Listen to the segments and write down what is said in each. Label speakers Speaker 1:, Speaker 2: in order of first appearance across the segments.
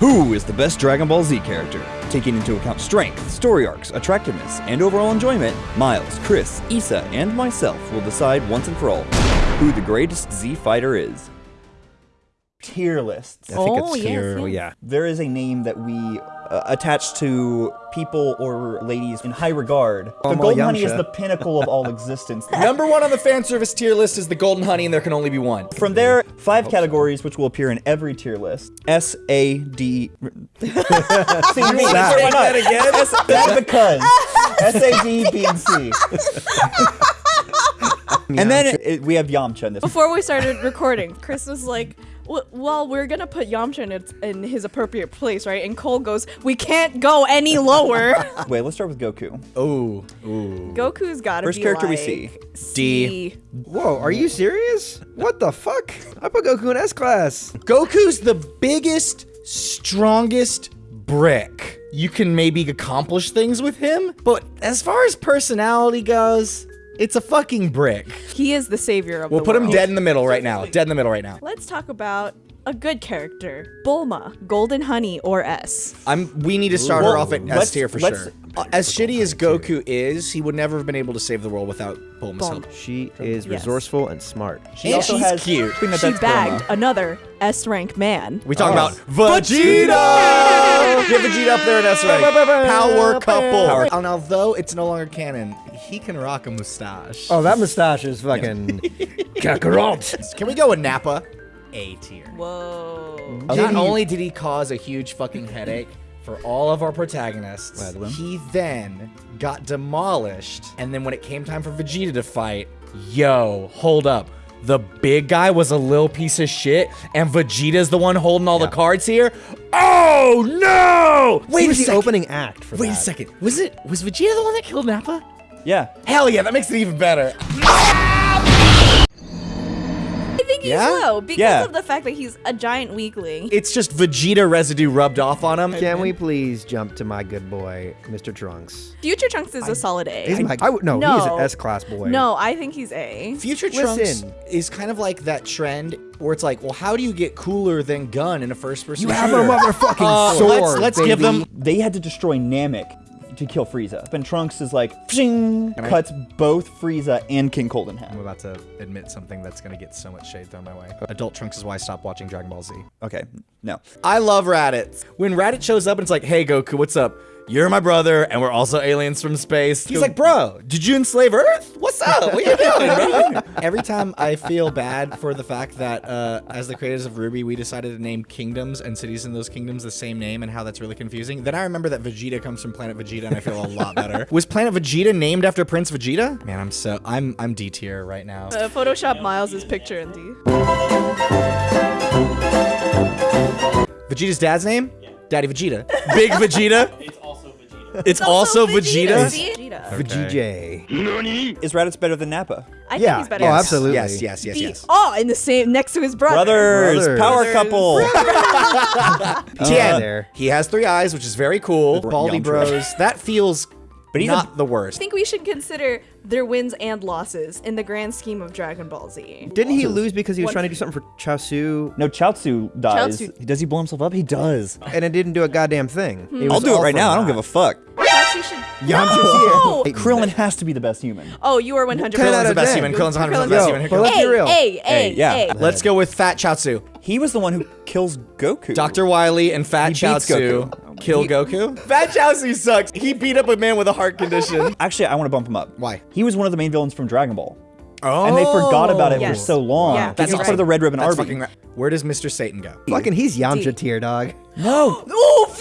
Speaker 1: Who is the best Dragon Ball Z character? Taking into account strength, story arcs, attractiveness, and overall enjoyment, Miles, Chris, Issa, and myself will decide once and for all who the greatest Z fighter is. Tier lists.
Speaker 2: I think
Speaker 3: Oh,
Speaker 2: it's
Speaker 3: yes, yes.
Speaker 2: Yeah.
Speaker 1: There is a name that we uh, attach to people or ladies in high regard. The
Speaker 2: Amal
Speaker 1: Golden Honey is the pinnacle of all existence.
Speaker 4: Number one on the fan service tier list is the Golden Honey, and there can only be one.
Speaker 1: From there, five categories which will appear in every tier list. S A D. See, me,
Speaker 2: that?
Speaker 1: why not?
Speaker 4: Say that again?
Speaker 1: S, that's because S A D B and C. and then it, we have Yamcha in this.
Speaker 3: Before we started recording, Chris was like, "W- "Well, we're gonna put Yamcha in, its, in his appropriate place, right?" And Cole goes, "We can't go any lower."
Speaker 1: Wait, let's start with Goku.
Speaker 4: Ooh, ooh.
Speaker 3: Goku's gotta
Speaker 1: First
Speaker 3: be
Speaker 1: character we
Speaker 3: like
Speaker 1: see.
Speaker 3: C.
Speaker 2: Whoa, are you serious? What the fuck? I put Goku in S class.
Speaker 4: Goku's the biggest, strongest brick. You can maybe accomplish things with him, but as far as personality goes, it's a fucking brick.
Speaker 3: He is the savior of
Speaker 4: We'll
Speaker 3: the
Speaker 4: put him dead in the middle right now. Dead in the middle right now.
Speaker 3: Let's talk about a good character, Bulma, Golden Honey, or S.
Speaker 4: I'm. We need to start her off at S
Speaker 1: Let's-
Speaker 4: tier for
Speaker 1: let's-
Speaker 4: sure. Uh, as shitty as Goku is, he would never have been able to save the world without Bulma's
Speaker 3: Bulma.
Speaker 4: help.
Speaker 2: She is
Speaker 3: Yes.
Speaker 2: resourcely and smart.
Speaker 1: She
Speaker 4: And
Speaker 1: also
Speaker 4: she's
Speaker 1: has
Speaker 4: cute.
Speaker 3: She bagged
Speaker 1: Bulma.
Speaker 3: another S rank man.
Speaker 4: We talk
Speaker 2: Oh.
Speaker 4: about Vegeta. Get Vegeta up there in S rank. Power couple.
Speaker 1: Power.
Speaker 4: And although it's no longer canon, he can rock a mustache.
Speaker 2: Oh, that mustache is fucking Kakarot.
Speaker 4: Can we go with Nappa? A tier.
Speaker 3: Whoa.
Speaker 4: Not only did he cause a huge fucking headache for all of our protagonists,
Speaker 1: Right,
Speaker 4: he then got demolished. And then when it came time for Vegeta to fight, yo, hold up. The big guy was a little piece of shit, and Vegeta's the one holding all the cards here. Oh no!
Speaker 2: He
Speaker 4: Wait a
Speaker 2: was the
Speaker 4: second.
Speaker 2: opening act for
Speaker 4: Wait
Speaker 2: that.
Speaker 4: a second. Was it was Vegeta the one that killed Nappa?
Speaker 1: Yeah.
Speaker 4: Hell yeah, that makes it even better.
Speaker 3: I think he's
Speaker 4: Yeah?
Speaker 3: low because
Speaker 1: Yeah.
Speaker 3: of the fact that he's a giant weakling.
Speaker 4: It's just Vegeta residue rubbed off on him.
Speaker 2: Can we please jump to my good boy, Mr. Trunks?
Speaker 3: Future Trunks is a solid A.
Speaker 2: He's my, I would, no, he's an S class boy.
Speaker 3: no, I think he's A.
Speaker 4: Future Trunks
Speaker 2: Listen.
Speaker 4: is kind of like that trend where it's like, well, how do you get cooler than Gun in a first-person
Speaker 2: You
Speaker 4: shooter?
Speaker 2: have a motherfucking
Speaker 4: Uh,
Speaker 2: sword.
Speaker 4: let's let's give them.
Speaker 1: They had to destroy Namek to kill Frieza. And Trunks is like, pshing, cuts both Frieza and King Cold in half.
Speaker 4: I'm about to admit something that's gonna get so much shade thrown my way. Adult Trunks is why I stopped watching Dragon Ball Z.
Speaker 1: Okay, no.
Speaker 4: I love Raditz. When Raditz shows up and it's like, hey Goku, what's up? You're my brother, and we're also aliens from space. He's like, bro, did you enslave Earth? What's up? What are you doing, bro? Every time I feel bad for the fact that, uh, as the creators of RWBY, we decided to name kingdoms and cities in those kingdoms the same name, and how that's really confusing. Then I remember that Vegeta comes from Planet Vegeta, and I feel a lot better. Was Planet Vegeta named after Prince Vegeta? Man, I'm so I'm I'm D tier right now.
Speaker 3: Uh, Photoshop Miles' picture in D.
Speaker 4: Vegeta's dad's name? Daddy Vegeta. Big Vegeta.
Speaker 5: It's also Vegeta.
Speaker 4: Also Vegeta.
Speaker 3: Vegeta.
Speaker 2: Vegeta.
Speaker 1: Is Raditz better than Nappa?
Speaker 3: I think
Speaker 2: Yeah.
Speaker 3: he's better.
Speaker 2: Oh, absolutely.
Speaker 4: Yes, yes, yes,
Speaker 3: The-
Speaker 4: yes.
Speaker 3: Oh, in the same next to his brother.
Speaker 1: Brothers,
Speaker 2: Brothers.
Speaker 1: power
Speaker 3: Brothers.
Speaker 1: couple.
Speaker 2: Yeah,
Speaker 4: Tien.
Speaker 2: there.
Speaker 4: He has three eyes, which is very cool. Baldy Bros. That feels
Speaker 1: But he's
Speaker 4: not the worst.
Speaker 3: I think we should consider their wins and losses in the grand scheme of Dragon Ball Z.
Speaker 2: Didn't he lose because he was
Speaker 3: What-
Speaker 2: trying to do something for Chaozu
Speaker 1: No, Chaozu dies.
Speaker 3: Chaozu-
Speaker 1: Does he blow himself up? He does.
Speaker 2: and it didn't do a goddamn thing?
Speaker 3: Hmm.
Speaker 2: It
Speaker 1: I'll
Speaker 2: was
Speaker 1: do it
Speaker 2: all
Speaker 1: right
Speaker 2: for
Speaker 1: now. I don't give a fuck.
Speaker 3: Yamcha should.
Speaker 2: Yamcha's
Speaker 3: No!
Speaker 2: here.
Speaker 1: Krillin has to be the best human.
Speaker 3: Oh, you are 100.
Speaker 2: Ten out
Speaker 4: Krillin's the
Speaker 2: of
Speaker 4: best
Speaker 2: 10.
Speaker 4: human. Krillin's 100% the best
Speaker 2: Yo,
Speaker 4: human.
Speaker 2: but let's be real.
Speaker 3: A, A,
Speaker 1: Hey, yeah.
Speaker 3: A.
Speaker 4: Let's go with Fat Chaozu.
Speaker 1: He was the one who kills Goku.
Speaker 4: Dr. Wily and Fat
Speaker 1: He beats
Speaker 4: Chaozu
Speaker 1: Goku.
Speaker 4: Kill Goku. Fat Chaozu sucks. He beat up a man with a heart condition.
Speaker 1: Actually, I want to bump him up.
Speaker 4: Why?
Speaker 1: He was one of the main villains from Dragon Ball.
Speaker 4: Oh.
Speaker 1: And they forgot about it for
Speaker 3: oh.
Speaker 1: so long.
Speaker 3: Yeah,
Speaker 1: That's
Speaker 3: that's
Speaker 1: he's
Speaker 3: right.
Speaker 1: part of the Red Ribbon
Speaker 4: That's
Speaker 1: Army.
Speaker 4: right. Where does Mr. Satan go?
Speaker 2: Fucking, he's Yamcha tier, dog.
Speaker 1: No.
Speaker 3: Oh,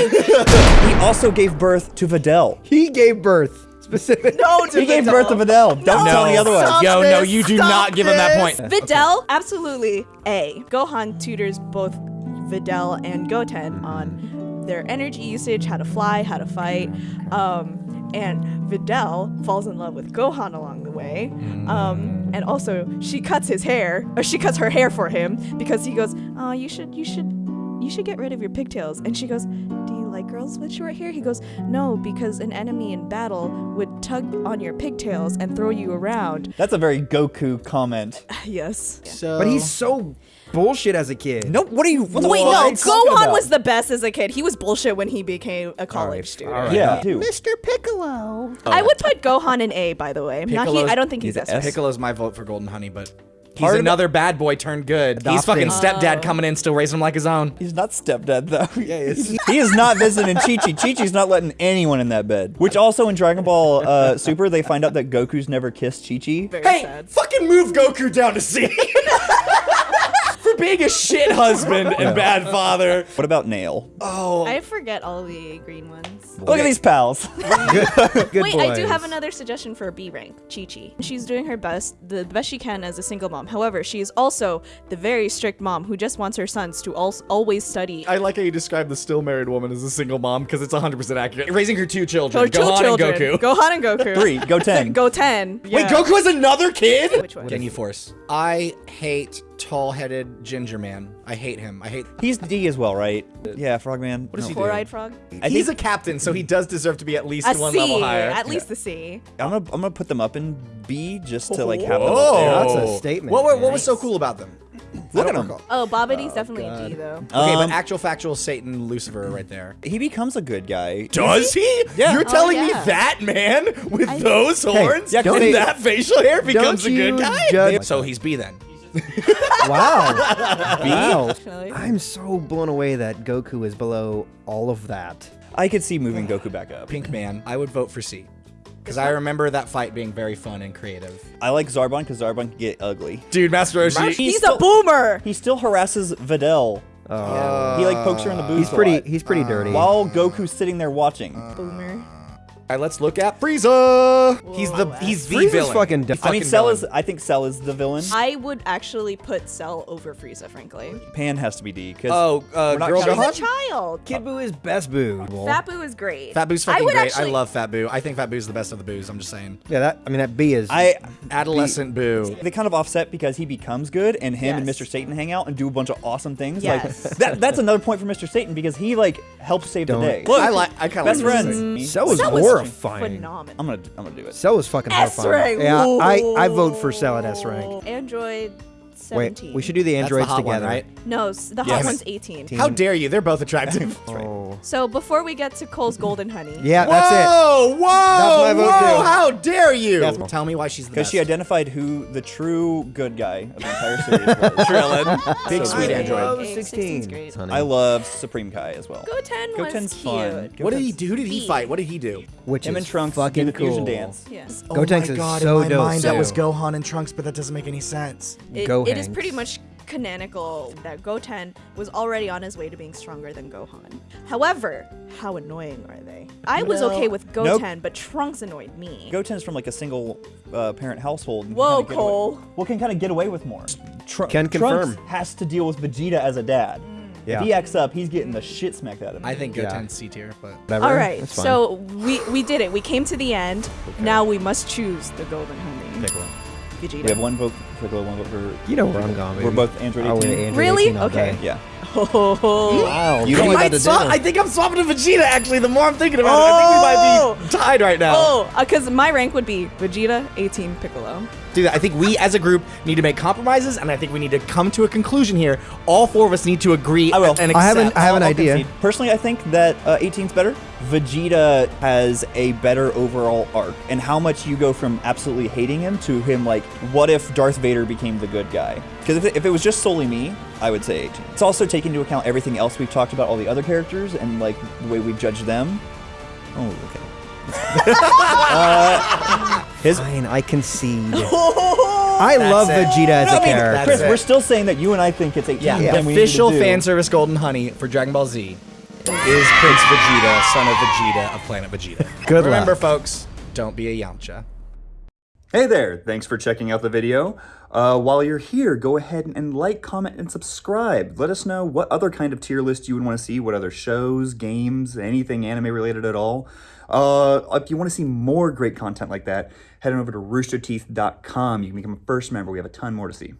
Speaker 3: valid!
Speaker 1: he also gave birth to Videl.
Speaker 2: He gave birth. Specific.
Speaker 3: no, to
Speaker 1: He gave birth to Videl. Don't tell me otherwise.
Speaker 2: Stop
Speaker 4: Yo, no, you do
Speaker 2: stop
Speaker 4: not give him that point.
Speaker 2: this.
Speaker 3: Videl, absolutely A. Gohan tutors both Videl and Goten on their energy usage, how to fly, how to fight. Um, and Videl falls in love with Gohan along the way. Um, and also, she cuts his hair, or she cuts her hair for him because he goes, "Oh, you should, you should, you should get rid of your pigtails." And she goes, "Do you like girls with short hair?" He goes, "No, because an enemy in battle would tug on your pigtails and throw you around.
Speaker 1: That's a very Goku comment.
Speaker 3: yes.
Speaker 4: So,
Speaker 2: But he's so bullshit as a kid.
Speaker 1: No, what are you? What
Speaker 3: Wait, no,
Speaker 1: are you talking
Speaker 3: Gohan was the best as a kid. He was bullshit when he became a college student.
Speaker 2: all right.
Speaker 1: Yeah, dude.
Speaker 4: Mr. Piccolo.
Speaker 3: I would put Gohan in A, by the way. Not he, I don't think he's,
Speaker 1: he's
Speaker 3: S.
Speaker 1: S.
Speaker 4: Piccolo's my vote for Golden Honey, but he's
Speaker 1: Part of-
Speaker 4: another bad boy turned good. He's fucking stepdad coming in, still raising him like his own.
Speaker 1: He's not stepdad though. Yeah, he is not visiting Chi Chi. Chi Chi's not letting anyone in that bed. Which also in Dragon Ball uh, Super, they find out that Goku's never kissed Chi Chi.
Speaker 3: Very
Speaker 4: Hey,
Speaker 3: sad.
Speaker 4: fucking move Goku down to C. For being a shit husband and bad father.
Speaker 1: What about Nail?
Speaker 4: Oh,
Speaker 3: I forget all the green ones.
Speaker 1: Look at these pals.
Speaker 2: Good
Speaker 3: Wait, I do have another suggestion for a B rank, Chi Chi. She's doing her best, the best she can as a single mom. However, she is also the very strict mom who just wants her sons to al- always study.
Speaker 4: I like how you describe the still married woman as a single mom because it's 100% accurate. Raising her two children,
Speaker 3: Her two
Speaker 4: Gohan
Speaker 3: children,
Speaker 4: and Goku.
Speaker 3: Gohan and Goku.
Speaker 1: Three. Go ten.
Speaker 3: Go 10.
Speaker 4: Wait. Goku has another kid?
Speaker 3: Which one?
Speaker 4: Ginyu Force. I hate tall-headed ginger man. I hate him. I hate.
Speaker 1: He's D as well, right? Yeah, Frogman. What
Speaker 4: does he do?
Speaker 3: Four-eyed frog?
Speaker 4: He's a captain, so he does deserve to be at least
Speaker 3: A
Speaker 4: one
Speaker 3: C,
Speaker 4: level higher.
Speaker 3: at least the C.
Speaker 1: I'm gonna I'm gonna put them up in B just to like have them
Speaker 4: Oh,
Speaker 1: up there.
Speaker 2: That's a statement.
Speaker 4: What, what, what was so cool about them?
Speaker 1: Look at
Speaker 4: don't
Speaker 1: him.
Speaker 4: recall.
Speaker 3: Oh, Babidi's definitely a D, though.
Speaker 4: Okay,
Speaker 1: Um,
Speaker 4: but actual factual Satan Lucifer right there.
Speaker 1: He becomes a good guy.
Speaker 4: Does he?
Speaker 1: Yeah.
Speaker 4: You're
Speaker 1: Oh,
Speaker 4: telling me
Speaker 3: yeah.
Speaker 4: that man with
Speaker 3: I-
Speaker 4: those horns
Speaker 1: yeah, 'cause
Speaker 4: and
Speaker 1: they-
Speaker 4: that facial hair becomes a
Speaker 2: you
Speaker 4: good guy?
Speaker 2: judge-
Speaker 4: So he's B then.
Speaker 2: Wow. wow. I'm so blown away that Goku is below all of that.
Speaker 1: I could see moving Goku back up.
Speaker 4: Pink man, I would vote for C. Because I remember that fight being very fun and creative.
Speaker 1: I like Zarbon because Zarbon can get ugly.
Speaker 4: Dude, Master Roshi.
Speaker 3: He's,
Speaker 1: still-
Speaker 3: a boomer!
Speaker 1: He still harasses Videl.
Speaker 2: Oh.
Speaker 1: He like pokes her in the boobs.
Speaker 2: he's
Speaker 1: a
Speaker 2: pretty.
Speaker 1: lot.
Speaker 2: He's pretty dirty.
Speaker 1: While Goku's sitting there watching.
Speaker 3: Boomer.
Speaker 4: All right, let's look at Frieza. He's the he's the
Speaker 2: Frieza's
Speaker 4: villain.
Speaker 2: fucking
Speaker 4: The
Speaker 2: dumb.
Speaker 1: I mean,
Speaker 4: fucking
Speaker 1: Cell
Speaker 4: villain.
Speaker 1: is. I think Cell is the villain.
Speaker 3: I would actually put Cell over Frieza, frankly.
Speaker 1: Pan has to be D. Cause
Speaker 4: Oh, uh,
Speaker 1: not
Speaker 4: girl
Speaker 1: counting-
Speaker 3: He's a child.
Speaker 2: Kid Buu is best Buu.
Speaker 3: Fat Buu is great.
Speaker 4: Fat Buu's
Speaker 3: I
Speaker 4: fucking
Speaker 3: would
Speaker 4: great.
Speaker 3: Actually,
Speaker 4: I love Fat Buu. I think Fat Buu's the best of the Buus. I'm just saying.
Speaker 2: Yeah, that. I mean, that B is.
Speaker 1: I.
Speaker 4: Adolescent Buu.
Speaker 1: They kind of offset because he becomes good, and him and Mr. Satan hang out and do a bunch of awesome things.
Speaker 3: Yes.
Speaker 1: Like that, that's another point for Mr. Satan because he like helps save
Speaker 2: Don't-
Speaker 1: the day.
Speaker 4: Look, I like. I kind of
Speaker 1: best friends.
Speaker 2: Cell was
Speaker 3: Cell was
Speaker 2: horrifying.
Speaker 3: phenomenal.
Speaker 1: I'm gonna. I'm gonna do it.
Speaker 2: Cell was fucking
Speaker 3: S
Speaker 2: horrifying.
Speaker 3: rank.
Speaker 2: Yeah, I, I vote for Cell at S rank.
Speaker 3: Android
Speaker 2: Wait, we should do the
Speaker 4: That's the
Speaker 2: androids
Speaker 4: hot one,
Speaker 2: together.
Speaker 4: right?
Speaker 3: No, s- the
Speaker 1: Yes.
Speaker 3: hot one's 18.
Speaker 4: How dare you? They're both attractive.
Speaker 2: Oh.
Speaker 3: So before we get to Cole's Golden Honey,
Speaker 2: Yeah, that's it.
Speaker 4: Whoa, whoa, whoa! How dare you?
Speaker 2: That's-
Speaker 4: Tell me why she's the
Speaker 1: Because she identified who the true good guy of the entire series was.
Speaker 4: Krillin. Big
Speaker 1: So
Speaker 4: sweet
Speaker 1: good.
Speaker 4: android.
Speaker 2: love 16. Honey.
Speaker 1: I love Supreme Kai as well.
Speaker 3: Goten was
Speaker 1: Goten's
Speaker 3: cute.
Speaker 1: fun.
Speaker 4: What did he do? Who did he fight? What did he do?
Speaker 2: Which
Speaker 1: Him
Speaker 2: is
Speaker 1: and Trunks
Speaker 2: fucking
Speaker 1: do the fusion
Speaker 2: cool.
Speaker 1: dance.
Speaker 3: Yeah.
Speaker 2: Gotenks oh is so dope.
Speaker 4: that was. Gohan and Trunks, but that doesn't make any sense.
Speaker 3: It,
Speaker 2: Go
Speaker 3: it is
Speaker 2: Hanks.
Speaker 3: pretty much canonical that Goten was already on his way to being stronger than Gohan. However, how annoying are they? I was
Speaker 1: No.
Speaker 3: okay with
Speaker 1: Nope.
Speaker 3: Goten, but Trunks annoyed me.
Speaker 1: Goten's from like a single uh, parent household.
Speaker 3: Whoa,
Speaker 1: kinda get away-
Speaker 3: Cole.
Speaker 1: Well, can kind of get away with more. Tr-
Speaker 2: Can
Speaker 1: Trunks
Speaker 2: confirm.
Speaker 1: has to deal with Vegeta as a dad.
Speaker 2: Yeah.
Speaker 1: If he acts up, he's getting the shit smacked out of him.
Speaker 4: I think
Speaker 2: Yeah.
Speaker 4: Goten's C tier, but
Speaker 2: Whatever.
Speaker 3: All right, so we we did it. We came to the end. Now we must choose the Golden Honey.
Speaker 2: Piccolo.
Speaker 3: Vegeta.
Speaker 1: we have one vote for Piccolo, one vote for.
Speaker 2: You know where I'm going.
Speaker 1: We're both Android
Speaker 2: I went
Speaker 1: 18.
Speaker 2: Android
Speaker 3: Really?
Speaker 2: 18
Speaker 3: Okay.
Speaker 2: day.
Speaker 1: Yeah.
Speaker 3: Oh.
Speaker 2: Wow.
Speaker 1: You
Speaker 2: Cole
Speaker 1: might
Speaker 2: got
Speaker 4: swap- I think I'm swapping to Vegeta. Actually, the more I'm thinking about it, I think we might be oh. tied right now.
Speaker 3: Oh, uh, because my rank would be Vegeta, 18, Piccolo.
Speaker 4: Dude, I think we as a group need to make compromises, and I think we need to come to a conclusion here. All four of us need to agree
Speaker 1: I will.
Speaker 4: and accept.
Speaker 2: I haven't- I have an
Speaker 1: I'll
Speaker 2: idea.
Speaker 1: concede. Personally, I think that uh, 18's better. Vegeta has a better overall arc, and how much you go from absolutely hating him to him like, what if Darth Vader became the good guy? Because if, it- if it was just solely me, I would say 18. It's also taking into account everything else we've talked about, all the other characters, and like the way we've judged them. Oh, okay. uh, his
Speaker 2: Fine, I concede. I love
Speaker 4: it.
Speaker 2: Vegeta as
Speaker 1: No,
Speaker 2: a
Speaker 1: I mean,
Speaker 2: character.
Speaker 1: Chris,
Speaker 4: it.
Speaker 1: we're still saying that you and I think it's 18.
Speaker 4: Yeah,
Speaker 1: then we need to
Speaker 4: official
Speaker 1: do-
Speaker 4: fan service Golden Honey for Dragon Ball Z is Prince Vegeta, son of Vegeta of Planet Vegeta.
Speaker 2: Good
Speaker 4: Remember,
Speaker 2: luck.
Speaker 4: folks, don't be a Yamcha.
Speaker 1: Hey there, thanks for checking out the video. Uh, while you're here, go ahead and like, comment, and subscribe. Let us know what other kind of tier list you would want to see, what other shows, games, anything anime related at all. Uh, if you want to see more great content like that, head on over to roosterteeth.com. You can become a first member. We have a ton more to see.